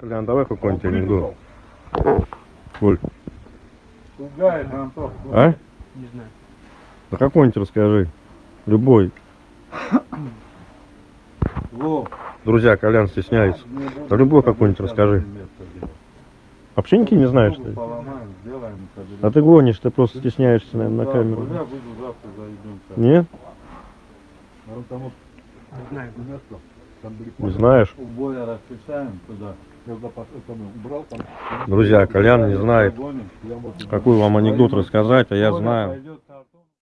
Колян, давай какой-нибудь анекдот. Коль, Пугает Антох. а? Не знаю. Да какой-нибудь расскажи. Любой. Во. Друзья, Колян стесняется. Да любой какой-нибудь расскажи. Вообще ничего не знаешь, что ли? Поломаем, сделаем. А ты гонишь, ты просто стесняешься, наверное, на камеру. Завтра зайдем. Нет? Не знаю. Не знаешь? У боя расписаем туда. Друзья, Колян не знает, какой вам анекдот рассказать, а я знаю.